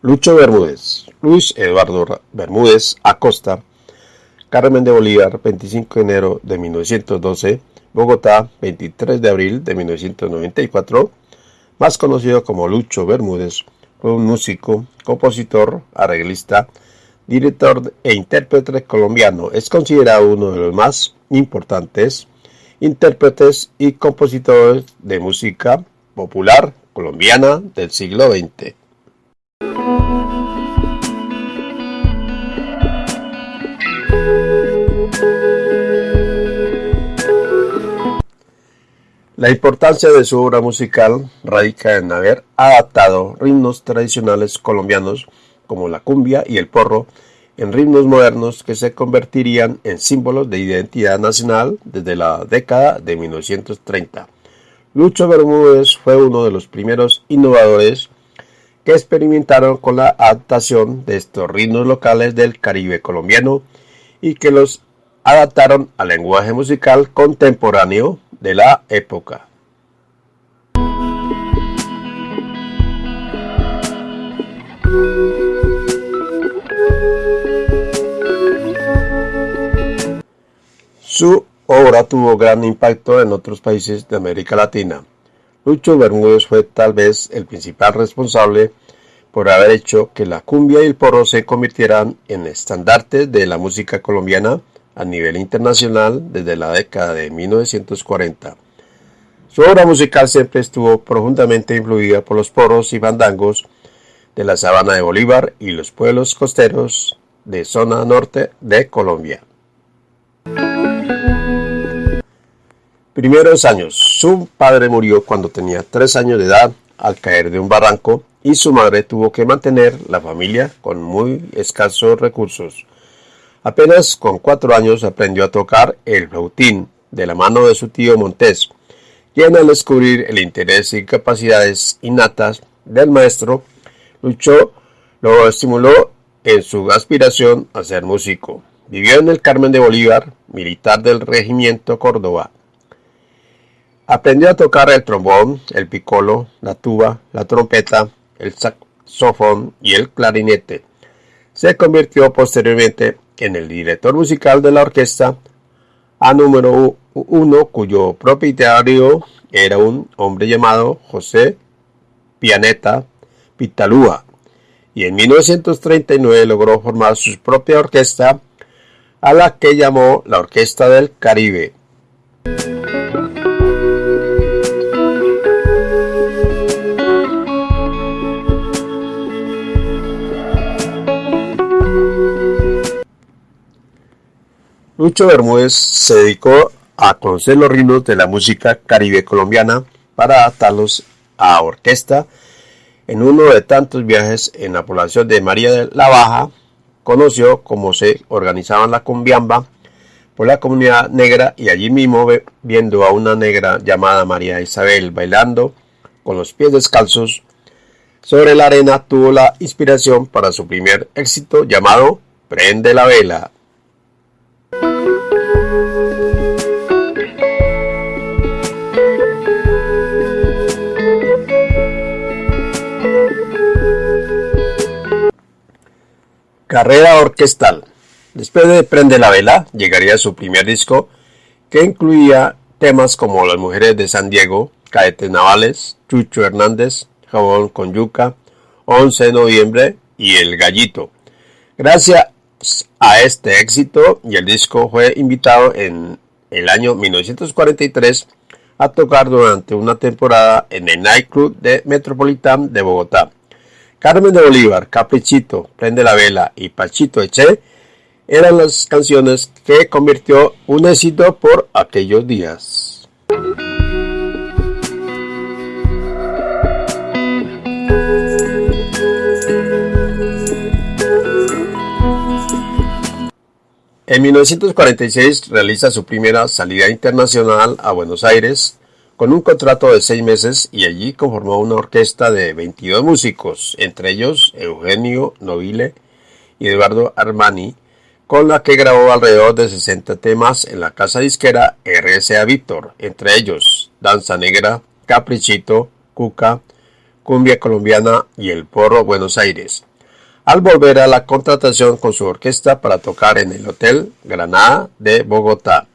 Lucho Bermúdez, Luis Eduardo Bermúdez Acosta, Carmen de Bolívar, 25 de enero de 1912, Bogotá, 23 de abril de 1994, más conocido como Lucho Bermúdez, fue un músico, compositor, arreglista, director e intérprete colombiano. Es considerado uno de los más importantes intérpretes y compositores de música popular colombiana del siglo XX. La importancia de su obra musical radica en haber adaptado ritmos tradicionales colombianos como la cumbia y el porro en ritmos modernos que se convertirían en símbolos de identidad nacional desde la década de 1930. Lucho Bermúdez fue uno de los primeros innovadores que experimentaron con la adaptación de estos ritmos locales del Caribe colombiano y que los adaptaron al lenguaje musical contemporáneo de la época. Su obra tuvo gran impacto en otros países de América Latina. Lucho Bermúdez fue tal vez el principal responsable por haber hecho que la cumbia y el porro se convirtieran en estandartes de la música colombiana a nivel internacional desde la década de 1940. Su obra musical siempre estuvo profundamente influida por los porros y bandangos de la sabana de Bolívar y los pueblos costeros de zona norte de Colombia. Primeros años. Su padre murió cuando tenía tres años de edad al caer de un barranco y su madre tuvo que mantener la familia con muy escasos recursos. Apenas con cuatro años aprendió a tocar el flautín de la mano de su tío Montés, quien al descubrir el interés y capacidades innatas del maestro, luchó, lo estimuló en su aspiración a ser músico. Vivió en el Carmen de Bolívar, militar del regimiento Córdoba. Aprendió a tocar el trombón, el picolo, la tuba, la trompeta, el saxofón y el clarinete. Se convirtió posteriormente en el director musical de la orquesta A número uno, cuyo propietario era un hombre llamado José Pianeta Pitalúa, y en 1939 logró formar su propia orquesta, a la que llamó la Orquesta del Caribe. Lucho Bermúdez se dedicó a conocer los ritmos de la música caribe colombiana para adaptarlos a orquesta. En uno de tantos viajes en la población de María de la Baja, conoció cómo se organizaban la cumbiamba por la comunidad negra y allí mismo viendo a una negra llamada María Isabel bailando con los pies descalzos sobre la arena tuvo la inspiración para su primer éxito llamado Prende la vela. Carrera orquestal. Después de Prende la Vela, llegaría su primer disco, que incluía temas como Las Mujeres de San Diego, Caetes Navales, Chucho Hernández, Jabón con Yuca, 11 de noviembre y El Gallito. Gracias a este éxito y el disco fue invitado en el año 1943 a tocar durante una temporada en el nightclub de Metropolitan de Bogotá. Carmen de Bolívar, Caprichito, Prende la Vela y Pachito Eche eran las canciones que convirtió un éxito por aquellos días. En 1946 realiza su primera salida internacional a Buenos Aires con un contrato de seis meses y allí conformó una orquesta de 22 músicos, entre ellos Eugenio Nobile y Eduardo Armani, con la que grabó alrededor de 60 temas en la casa disquera RCA Víctor, entre ellos Danza Negra, Caprichito, Cuca, Cumbia Colombiana y El Porro Buenos Aires. Al volver a la contratación con su orquesta para tocar en el Hotel Granada de Bogotá.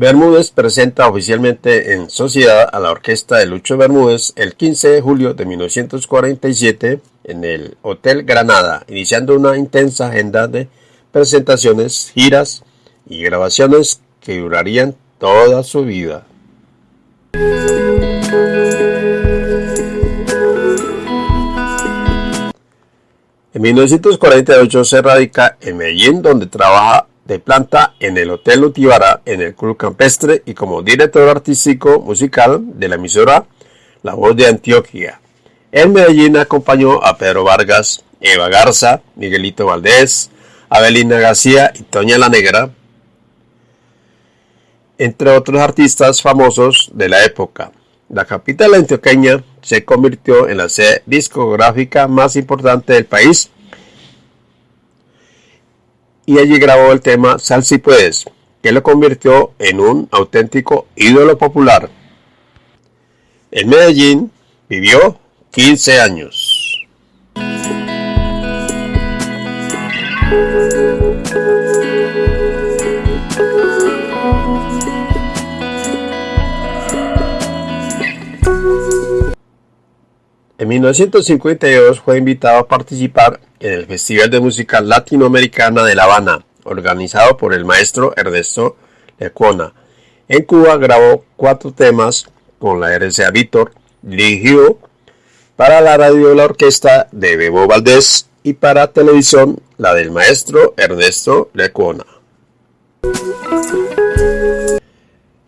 Bermúdez presenta oficialmente en sociedad a la orquesta de Lucho Bermúdez el 15 de julio de 1947 en el Hotel Granada, iniciando una intensa agenda de presentaciones, giras y grabaciones que durarían toda su vida. En 1948 se radica en Medellín, donde trabaja de planta en el Hotel Utibara en el Club Campestre y como director artístico musical de la emisora La Voz de Antioquia. En Medellín acompañó a Pedro Vargas, Eva Garza, Miguelito Valdés, Abelina García y Toña la Negra, entre otros artistas famosos de la época. La capital antioqueña se convirtió en la sede discográfica más importante del país y allí grabó el tema Sal si puedes, que lo convirtió en un auténtico ídolo popular. En Medellín vivió 15 años. En 1952 fue invitado a participar en el Festival de Música Latinoamericana de La Habana, organizado por el maestro Ernesto Lecuona. En Cuba grabó cuatro temas con la RCA Víctor, dirigió para la radio la orquesta de Bebo Valdés y para televisión la del maestro Ernesto Lecuona.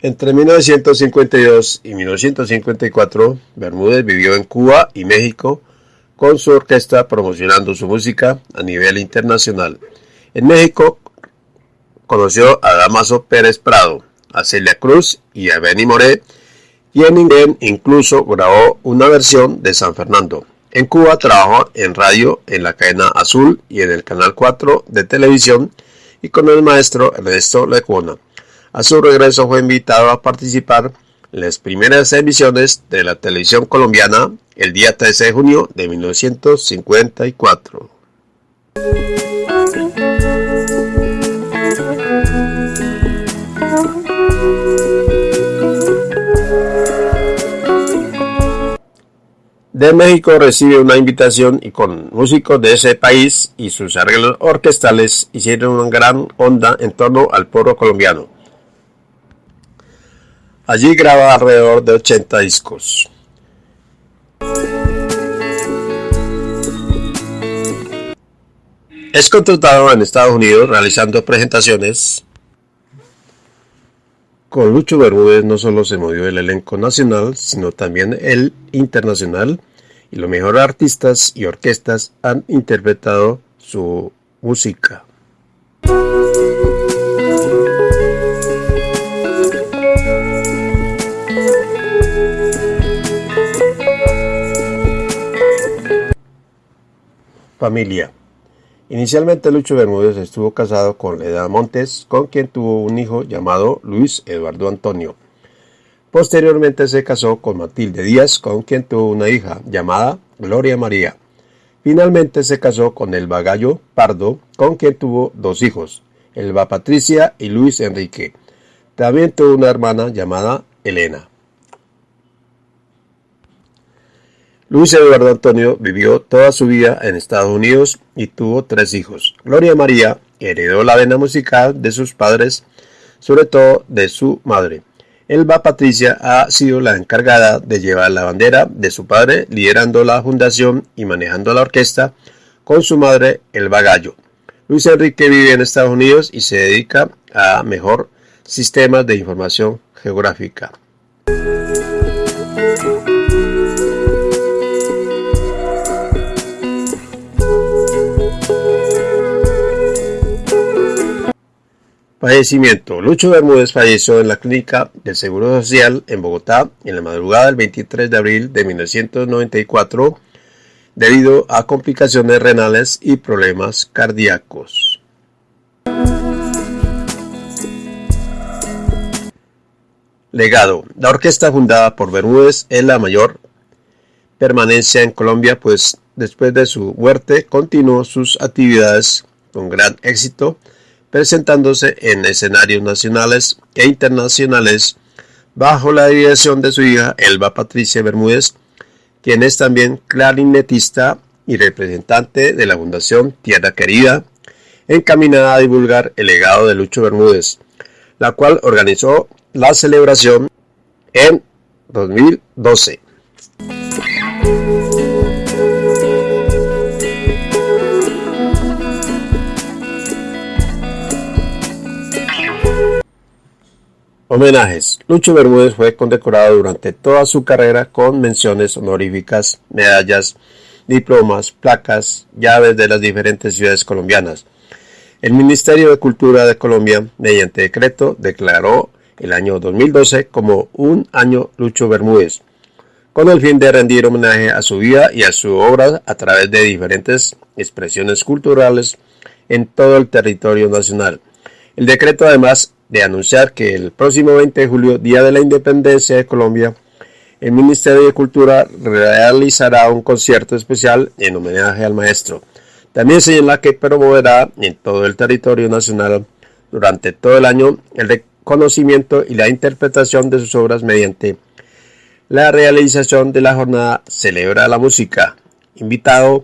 Entre 1952 y 1954, Bermúdez vivió en Cuba y México con su orquesta promocionando su música a nivel internacional. En México conoció a Damaso Pérez Prado, a Celia Cruz y a Benny Moré, y en inglés incluso grabó una versión de San Fernando. En Cuba trabajó en radio en la cadena Azul y en el Canal 4 de televisión y con el maestro Ernesto Lecuona. A su regreso fue invitado a participar en las primeras emisiones de la televisión colombiana el día 13 de junio de 1954. de México recibe una invitación y con músicos de ese país y sus arreglos orquestales hicieron una gran onda en torno al pueblo colombiano. Allí graba alrededor de 80 discos. Es contratado en Estados Unidos realizando presentaciones. Con Lucho Bermúdez no solo se movió el elenco nacional, sino también el internacional, y los mejores artistas y orquestas han interpretado su música. Familia. Inicialmente Lucho Bermúdez estuvo casado con Leda Montes, con quien tuvo un hijo llamado Luis Eduardo Antonio. Posteriormente se casó con Matilde Díaz, con quien tuvo una hija llamada Gloria María. Finalmente se casó con Elba Gallo Pardo, con quien tuvo dos hijos, Elba Patricia y Luis Enrique. También tuvo una hermana llamada Elena. Luis Eduardo Antonio vivió toda su vida en Estados Unidos y tuvo tres hijos. Gloria María heredó la vena musical de sus padres, sobre todo de su madre. Elba Patricia ha sido la encargada de llevar la bandera de su padre, liderando la fundación y manejando la orquesta con su madre Elba Gallo. Luis Enrique vive en Estados Unidos y se dedica a mejor sistemas de información geográfica. Fallecimiento. Lucho Bermúdez falleció en la clínica del Seguro Social en Bogotá en la madrugada del 23 de abril de 1994 debido a complicaciones renales y problemas cardíacos. Legado. La orquesta fundada por Bermúdez es la mayor permanencia en Colombia, pues después de su muerte continuó sus actividades con gran éxito presentándose en escenarios nacionales e internacionales bajo la dirección de su hija Elba Patricia Bermúdez, quien es también clarinetista y representante de la Fundación Tierra Querida, encaminada a divulgar el legado de Lucho Bermúdez, la cual organizó la celebración en 2012. Homenajes. Lucho Bermúdez fue condecorado durante toda su carrera con menciones honoríficas, medallas, diplomas, placas, llaves de las diferentes ciudades colombianas. El Ministerio de Cultura de Colombia, mediante decreto, declaró el año 2012 como un año Lucho Bermúdez, con el fin de rendir homenaje a su vida y a su obra a través de diferentes expresiones culturales en todo el territorio nacional. El decreto además de anunciar que el próximo 20 de julio, Día de la Independencia de Colombia, el Ministerio de Cultura realizará un concierto especial en homenaje al maestro. También señala que promoverá en todo el territorio nacional durante todo el año el reconocimiento y la interpretación de sus obras mediante la realización de la jornada Celebra la Música, invitado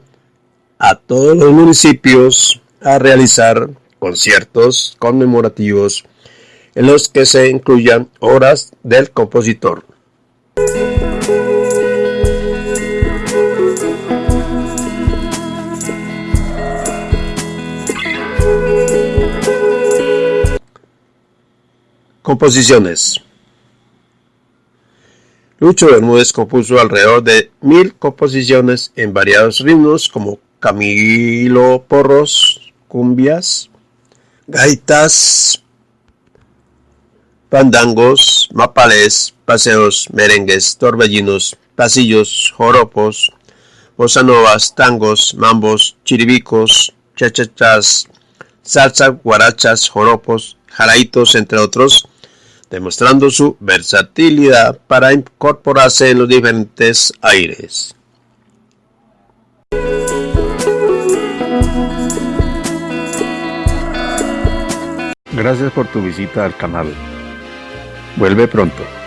a todos los municipios a realizar conciertos conmemorativos en los que se incluyan obras del compositor. Composiciones Lucho Bermúdez compuso alrededor de mil composiciones en variados ritmos como Camilo Porros, cumbias, gaitas, pandangos, mapales, paseos, merengues, torbellinos, pasillos, joropos, bosanovas, tangos, mambos, chiribicos, chachachas, salsa, guarachas, joropos, jaraitos, entre otros, demostrando su versatilidad para incorporarse en los diferentes aires. Gracias por tu visita al canal. Vuelve pronto.